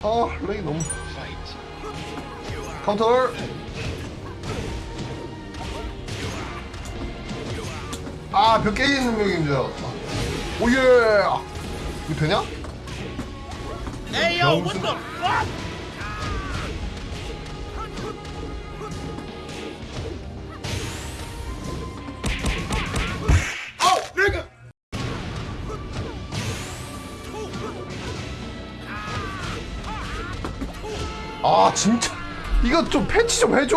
아 레이 너무 카운터. 아벽 깨지는 능력인 줄 알았다. 오예. 이거 되냐? What 아 진짜. 이거 좀 패치 좀 해줘